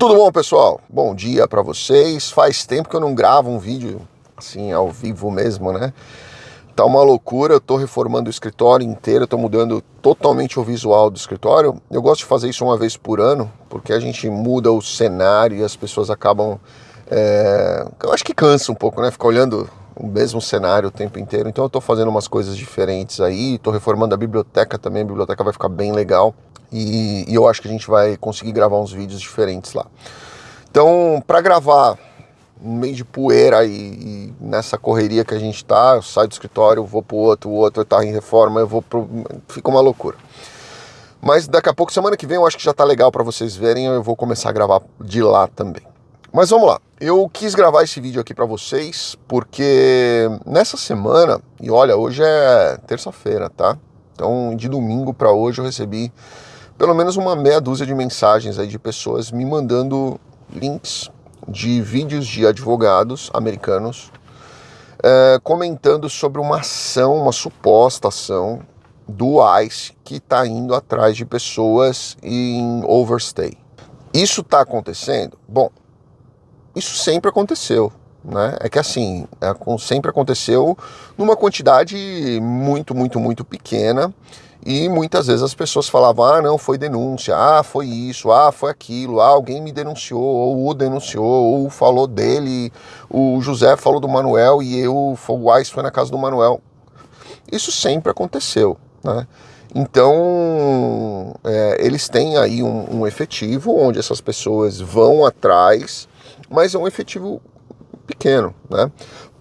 Tudo bom, pessoal? Bom dia para vocês. Faz tempo que eu não gravo um vídeo assim ao vivo mesmo, né? Tá uma loucura, eu tô reformando o escritório inteiro, tô mudando totalmente o visual do escritório. Eu gosto de fazer isso uma vez por ano, porque a gente muda o cenário e as pessoas acabam... É... Eu acho que cansa um pouco, né? Ficar olhando o mesmo cenário o tempo inteiro. Então eu tô fazendo umas coisas diferentes aí, tô reformando a biblioteca também, a biblioteca vai ficar bem legal. E, e eu acho que a gente vai conseguir gravar uns vídeos diferentes lá. Então, para gravar no meio de poeira e, e, nessa correria que a gente tá, eu saio do escritório, vou pro outro, o outro tá em reforma, eu vou pro... fica uma loucura. Mas daqui a pouco, semana que vem, eu acho que já tá legal para vocês verem, eu vou começar a gravar de lá também. Mas vamos lá, eu quis gravar esse vídeo aqui para vocês porque nessa semana, e olha, hoje é terça-feira, tá? Então de domingo para hoje eu recebi pelo menos uma meia dúzia de mensagens aí de pessoas me mandando links de vídeos de advogados americanos é, comentando sobre uma ação, uma suposta ação do ICE que está indo atrás de pessoas em overstay. Isso está acontecendo? Bom, isso sempre aconteceu. Né? É que assim, é, sempre aconteceu numa quantidade muito, muito, muito pequena e muitas vezes as pessoas falavam, ah, não, foi denúncia, ah, foi isso, ah, foi aquilo, ah, alguém me denunciou, ou o denunciou, ou falou dele, o José falou do Manuel e eu, o Weiss foi na casa do Manuel. Isso sempre aconteceu, né? Então, é, eles têm aí um, um efetivo onde essas pessoas vão atrás, mas é um efetivo pequeno, né?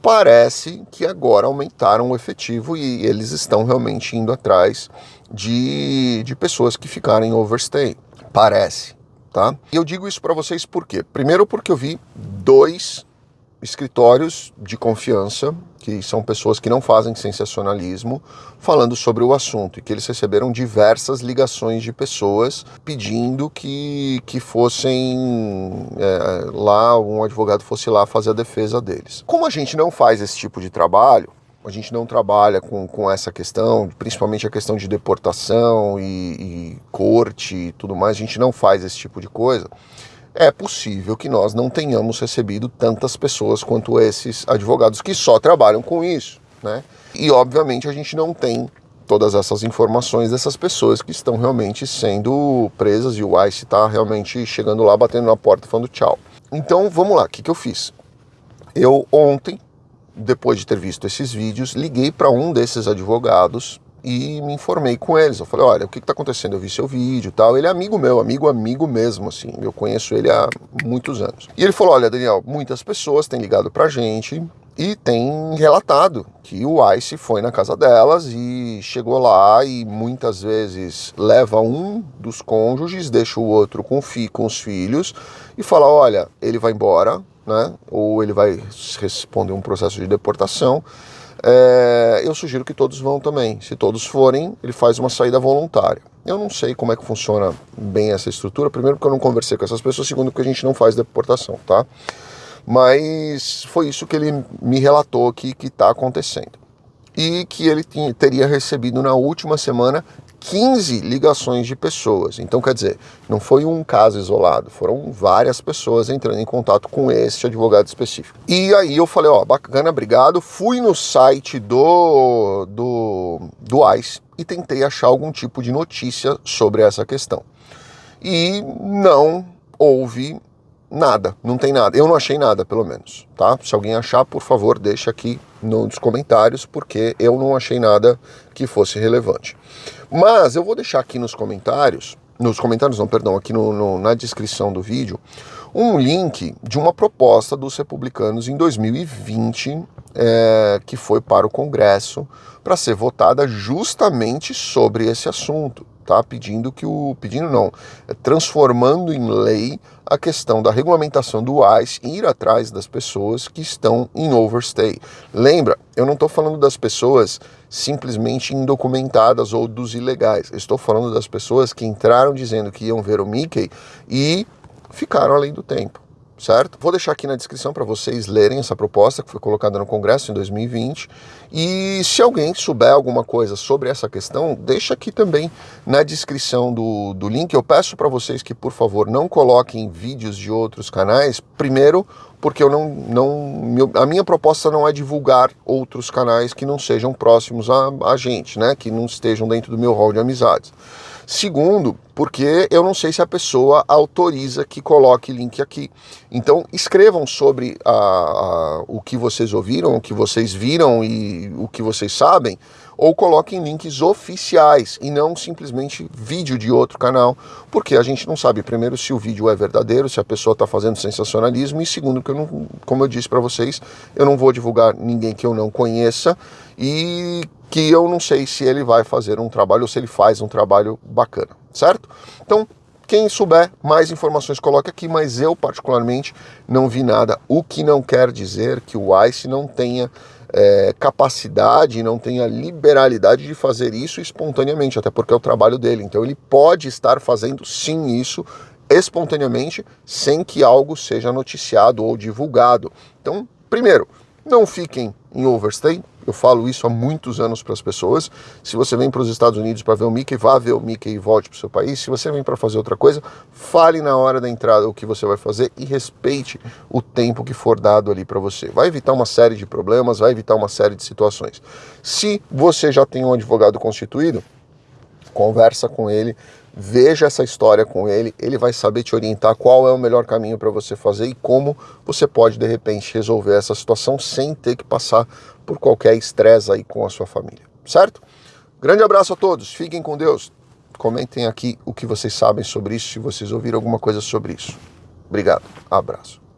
Parece que agora aumentaram o efetivo e eles estão realmente indo atrás de, de pessoas que ficarem overstay. Parece, tá? E eu digo isso para vocês por quê? Primeiro porque eu vi dois escritórios de confiança, que são pessoas que não fazem sensacionalismo, falando sobre o assunto e que eles receberam diversas ligações de pessoas pedindo que, que fossem é, lá, um advogado fosse lá fazer a defesa deles. Como a gente não faz esse tipo de trabalho, a gente não trabalha com, com essa questão, principalmente a questão de deportação e, e corte e tudo mais, a gente não faz esse tipo de coisa é possível que nós não tenhamos recebido tantas pessoas quanto esses advogados que só trabalham com isso, né? E obviamente a gente não tem todas essas informações dessas pessoas que estão realmente sendo presas e o ICE está realmente chegando lá, batendo na porta, falando tchau. Então vamos lá, o que, que eu fiz? Eu ontem, depois de ter visto esses vídeos, liguei para um desses advogados e me informei com eles. Eu falei, olha, o que está acontecendo? Eu vi seu vídeo tal. Ele é amigo meu, amigo, amigo mesmo, assim. Eu conheço ele há muitos anos. E ele falou, olha, Daniel, muitas pessoas têm ligado pra gente e tem relatado que o ICE foi na casa delas e chegou lá e muitas vezes leva um dos cônjuges, deixa o outro com, fi, com os filhos e fala, olha, ele vai embora, né? Ou ele vai responder um processo de deportação é, eu sugiro que todos vão também. Se todos forem, ele faz uma saída voluntária. Eu não sei como é que funciona bem essa estrutura, primeiro porque eu não conversei com essas pessoas, segundo porque a gente não faz deportação, tá? Mas foi isso que ele me relatou aqui que está acontecendo. E que ele tinha, teria recebido na última semana 15 ligações de pessoas. Então, quer dizer, não foi um caso isolado, foram várias pessoas entrando em contato com esse advogado específico. E aí eu falei, ó, bacana, obrigado. Fui no site do, do, do ICE e tentei achar algum tipo de notícia sobre essa questão. E não houve nada, não tem nada. Eu não achei nada, pelo menos, tá? Se alguém achar, por favor, deixa aqui nos comentários, porque eu não achei nada que fosse relevante. Mas eu vou deixar aqui nos comentários, nos comentários não, perdão, aqui no, no, na descrição do vídeo, um link de uma proposta dos republicanos em 2020, é, que foi para o Congresso, para ser votada justamente sobre esse assunto tá? Pedindo que o pedindo não, é transformando em lei a questão da regulamentação do ICE e ir atrás das pessoas que estão em overstay. Lembra, eu não estou falando das pessoas simplesmente indocumentadas ou dos ilegais. Eu estou falando das pessoas que entraram dizendo que iam ver o Mickey e ficaram além do tempo. Certo? Vou deixar aqui na descrição para vocês lerem essa proposta que foi colocada no Congresso em 2020. E se alguém souber alguma coisa sobre essa questão, deixa aqui também na descrição do, do link. Eu peço para vocês que, por favor, não coloquem vídeos de outros canais. Primeiro, porque eu não, não a minha proposta não é divulgar outros canais que não sejam próximos a, a gente, né? Que não estejam dentro do meu hall de amizades. Segundo, porque eu não sei se a pessoa autoriza que coloque link aqui. Então escrevam sobre a, a, o que vocês ouviram, o que vocês viram e o que vocês sabem, ou coloquem links oficiais e não simplesmente vídeo de outro canal, porque a gente não sabe, primeiro, se o vídeo é verdadeiro, se a pessoa está fazendo sensacionalismo, e segundo, que eu não, como eu disse para vocês, eu não vou divulgar ninguém que eu não conheça e que eu não sei se ele vai fazer um trabalho ou se ele faz um trabalho bacana, certo? Então, quem souber mais informações coloque aqui, mas eu particularmente não vi nada, o que não quer dizer que o ICE não tenha é, capacidade, não tenha liberalidade de fazer isso espontaneamente, até porque é o trabalho dele. Então ele pode estar fazendo sim isso espontaneamente, sem que algo seja noticiado ou divulgado. Então, primeiro, não fiquem em overstay, eu falo isso há muitos anos para as pessoas. Se você vem para os Estados Unidos para ver o Mickey, vá ver o Mickey e volte para o seu país. Se você vem para fazer outra coisa, fale na hora da entrada o que você vai fazer e respeite o tempo que for dado ali para você. Vai evitar uma série de problemas, vai evitar uma série de situações. Se você já tem um advogado constituído, conversa com ele, veja essa história com ele, ele vai saber te orientar qual é o melhor caminho para você fazer e como você pode de repente resolver essa situação sem ter que passar por qualquer estresse aí com a sua família, certo? Grande abraço a todos, fiquem com Deus. Comentem aqui o que vocês sabem sobre isso, se vocês ouviram alguma coisa sobre isso. Obrigado, abraço.